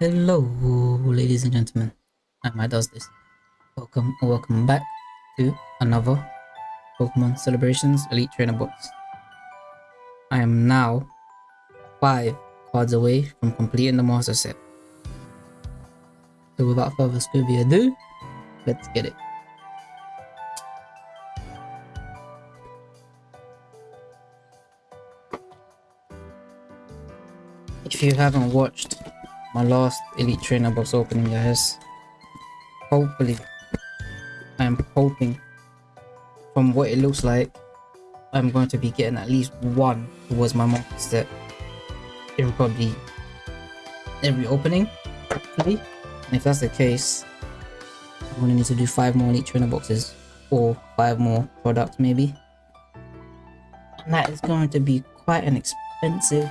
Hello, ladies and gentlemen. My does this. Welcome, welcome back to another Pokemon Celebrations Elite Trainer Box. I am now five cards away from completing the master set. So without further Scooby ado, let's get it. If you haven't watched my last Elite Trainer box opening guys, hopefully, I am hoping from what it looks like, I'm going to be getting at least one towards my set. It will probably every opening, hopefully. And if that's the case, I'm gonna need to do five more Elite Trainer boxes or five more products maybe. And that is going to be quite an expensive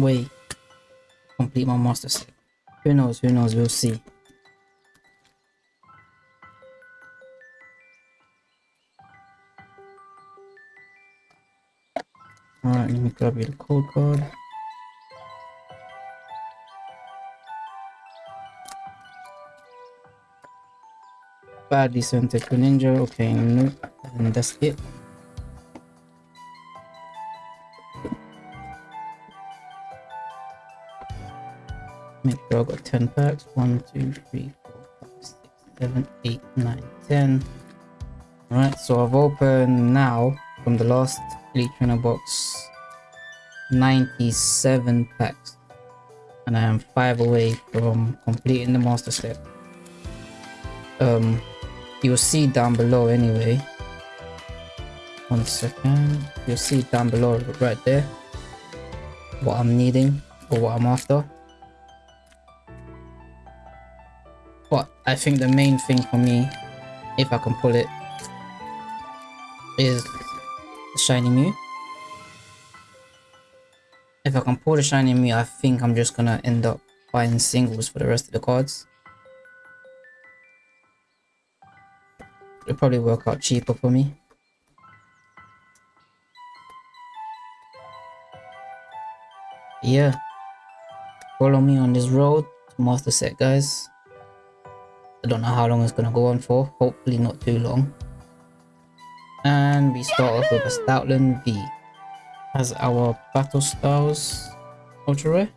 way complete my master set. Who knows, who knows, we'll see. Alright, let me grab you the code card. Badly sent to Ninja, okay, nope, and that's it. Make sure I got 10 packs. 1, 2, 3, 4, 5, 6, 7, 8, 9, 10. Alright, so I've opened now from the last Elite Trainer box 97 packs. And I am 5 away from completing the master set. Um, you'll see down below anyway. One second. You'll see down below right there what I'm needing or what I'm after. But I think the main thing for me, if I can pull it, is the Shiny Mew. If I can pull the Shiny Mew, I think I'm just gonna end up buying singles for the rest of the cards. It'll probably work out cheaper for me. Yeah. Follow me on this road to master set guys. I don't know how long it's gonna go on for. Hopefully not too long. And we start off with a Stoutland V. As our Battle Styles Ultra Rare.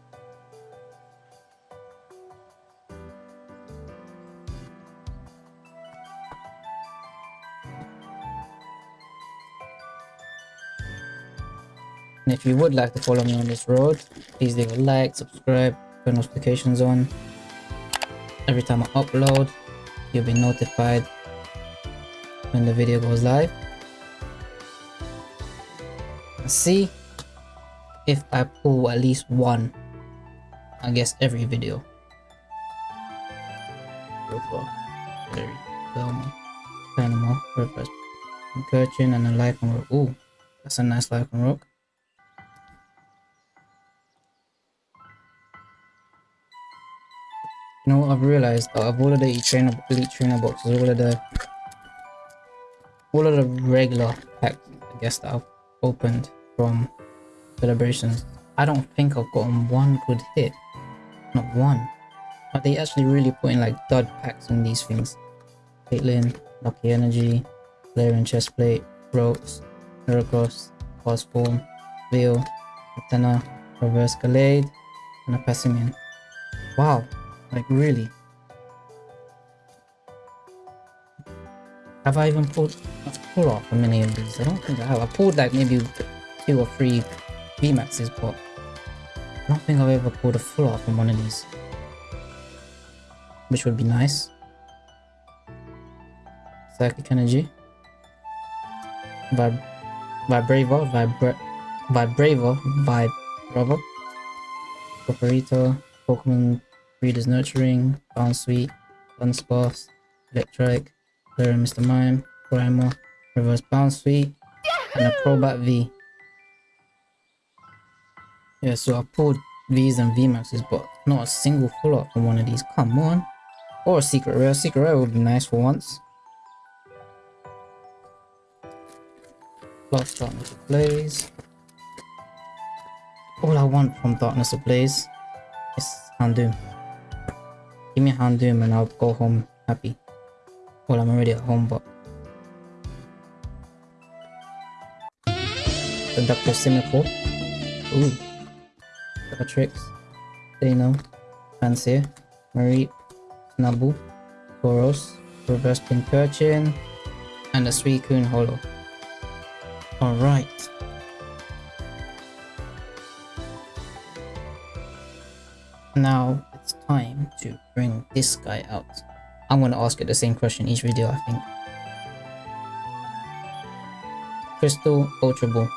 And if you would like to follow me on this road, please leave a like, subscribe, turn notifications on. Every time I upload, you'll be notified when the video goes live. See if I pull at least one, I guess every video. Very Belmont, Panama, Reverse, Gurchin, and a Lycanroc. Ooh, that's a nice Lycanroc. Know what I've realized out of all of the trainer, elite trainer boxes, all of the all of the regular packs, I guess that I've opened from celebrations, I don't think I've gotten one good hit. Not one. Are they actually really putting like dud packs in these things? Caitlyn, Lucky Energy, Flaring Chestplate, Ropes, Heracross, Form, Veil, Athena, Reverse Gallade, and a Passimian. Wow, like, really? Have I even pulled, pulled off many of these? I don't think I have. I pulled like maybe two or three VMAXs, but I don't think I've ever pulled a full off from one of these. Which would be nice. Psychic Energy. Vib Vibrava, Vibra Vibrava, Vibrava. Vaporito, Pokemon Breeder's Nurturing, Bounsweet, Dunsparce, Electrike, Clear Mr. Mime, Primal, Reverse Bounsweet, and a Crobat V. Yeah, so I pulled V's and VMAXs, but not a single full art from one of these. Come on. Or a secret rare. Secret rare would be nice for once. Plus Darkness Ablaze. All I want from Darkness Ablaze is Houndoom. Give me Houndoom and I'll go home happy. Well, I'm already at home, but... Seductive Cynical. Ooh. Bellatrix. Dano. Fancier. Mareep. Snubbull. Tauros. Reverse Pincurchin. And a Suicune Holo. Alright. Now it's time to bring this guy out. I'm gonna ask it the same question each video I think. Crystal Ultra Ball.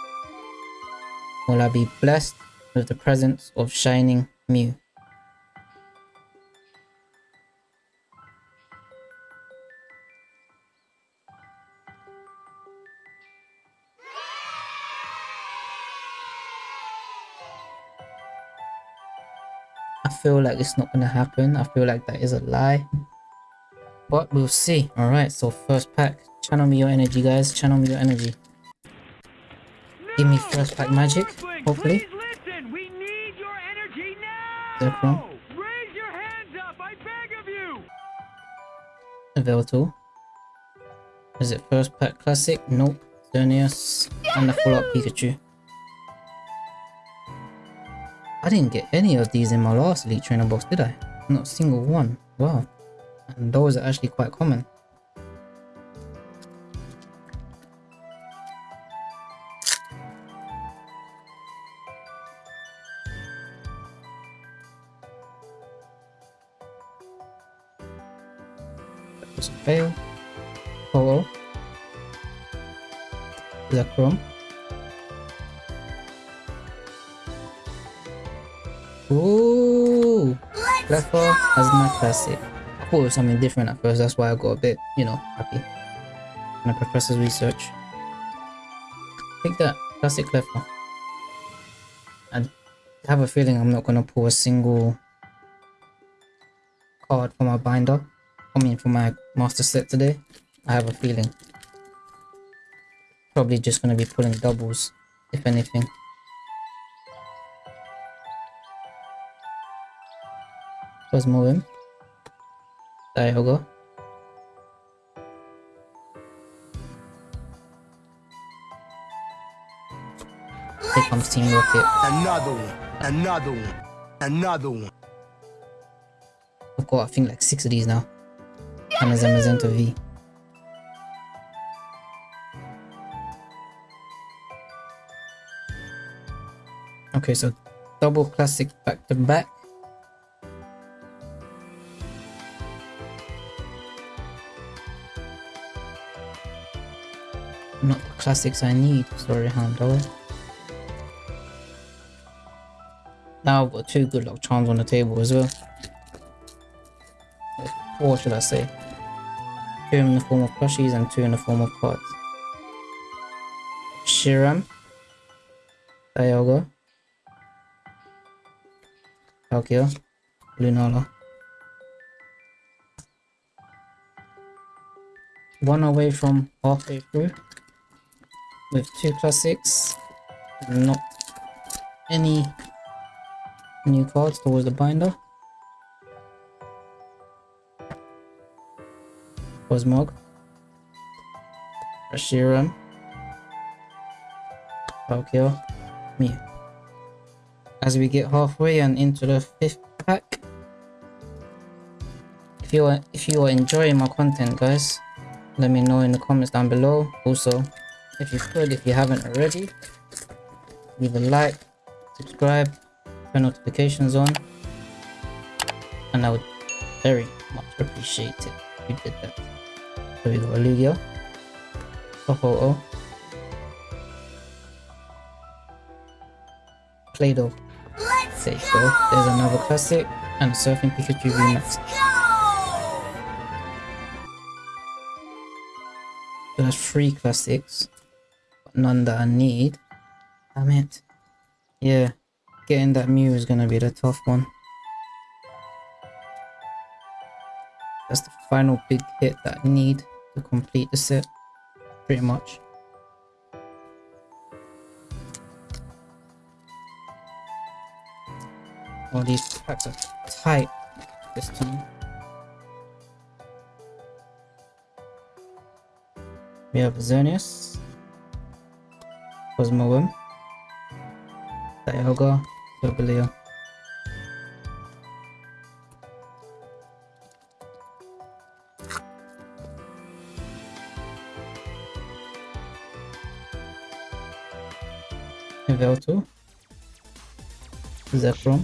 Will I be blessed with the presence of Shining Mew? Feel like it's not gonna happen. I feel like that is a lie. But we'll see. Alright, so first pack. Channel me your energy, guys. Channel me your energy. Give me first pack magic, hopefully. listen. We need your energy Zerkron. now. Raise your hands up. I beg of you. Veltal. Is it first pack classic? Nope. Xerneas. And the full up Pikachu. I didn't get any of these in my last Elite Trainer box, did I? Not a single one. Wow. And those are actually quite common. That was a fail. Polo. Zekrom. Ooh! Cleffa as my classic. I thought it was something different at first, that's why I got a bit, you know, happy. And the professor's research. Take that, classic Cleffa. I have a feeling I'm not gonna pull a single card for my binder. I mean for my master set today. I have a feeling. Probably just gonna be pulling doubles, if anything. Let's move him. Dialga. Here comes Team Rocket. Another one. Another one. Another one. I've got I think like six of these now. And there's a Magenta V. Okay, so double classic back to back. Not the classics I need, sorry Hondo. Now I've got two good luck charms on the table as well. Or should I say? Two in the form of plushies and two in the form of cards. Shiram. Dialga. Palkia. Lunala. One away from halfway through. With two classics. Not any new cards towards the binder. Cosmog, Reshiram, Palkia, Mew. As we get halfway and into the fifth pack, if you are if you are enjoying my content, guys, let me know in the comments down below. Also, if you could, if you haven't already, leave a like, subscribe, turn notifications on, and I would very much appreciate it if you did that. So we got a Lugia. Oh oh oh. Play-Doh. There you go. There's another classic and a Surfing Pikachu remix So that's three classics, none that I need. Damn it. Yeah, getting that Mew is going to be the tough one. That's the final big hit that I need to complete the set, pretty much. All these packs are tight this time. We have Xerneas, Cosmoem, Dialga, Solgaleo. Velto, Zekrom,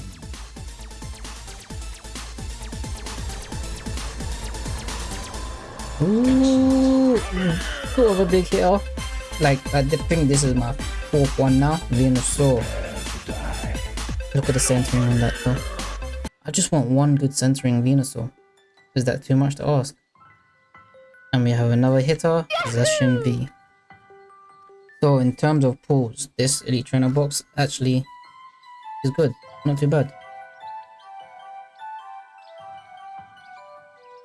Ooh, of a big. Like, uh, I think this is my fourth one now. Venusaur. Look at the centering on that though. I just want one good centering Venusaur. Is that too much to ask? And we have another hitter, Zacian V. So in terms of pulls, this Elite Trainer box actually is good. Not too bad.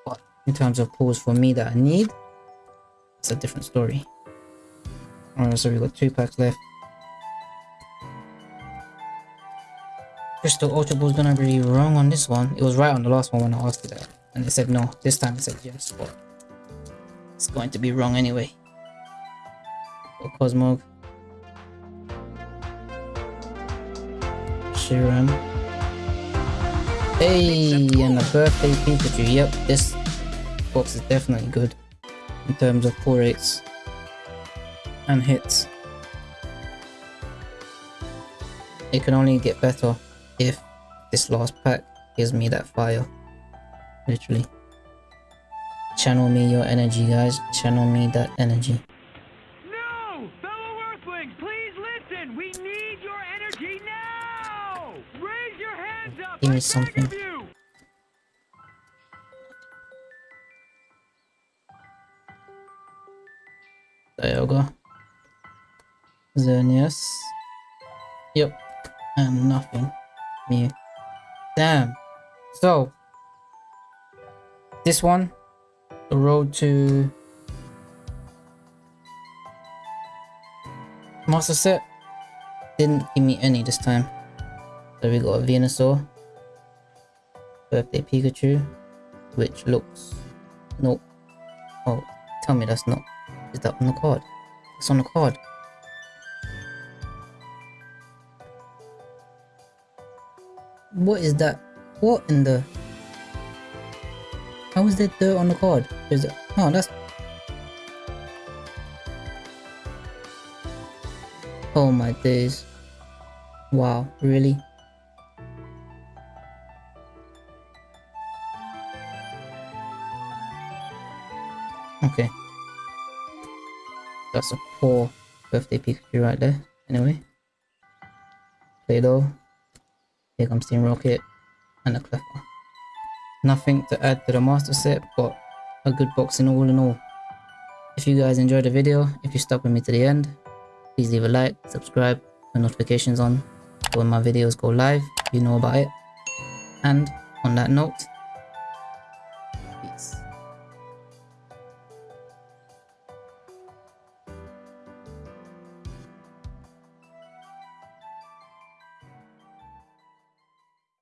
But in terms of pulls for me that I need, it's a different story. Alright, so we've got two packs left. Crystal Ultra Ball's gonna be wrong on this one. It was right on the last one when I asked it that. And it said no. This time it said yes, but it's going to be wrong anyway. Or Cosmog. Shiram. Hey, and a birthday Pikachu. Yep, this box is definitely good in terms of pull rates and hits. It can only get better if this last pack gives me that fire. Literally. Channel me your energy, guys. Channel me that energy. No! Fellow Earthlings, please listen! We need your energy now! Raise your hands up! Give me something. of you! Dialga. Xerneas. Yep. And nothing. Me. Damn. So. This one. The road to. Master set. Didn't give me any this time. So we got a Venusaur. Birthday Pikachu. Which looks. Nope. Oh, tell me that's not. Is that on the card? It's on the card. What is that? What in the? How is there dirt on the card? Is it? Oh, that's. Oh my days! Wow, really? Okay. That's a poor birthday Pikachu right there. Anyway. Play-Doh. Here comes Team Rocket. And a Cleffa. Nothing to add to the master set, but a good boxing all in all. If you guys enjoyed the video, if you stuck with me to the end, please leave a like, subscribe, turn notifications on. When my videos go live, you know about it. And on that note,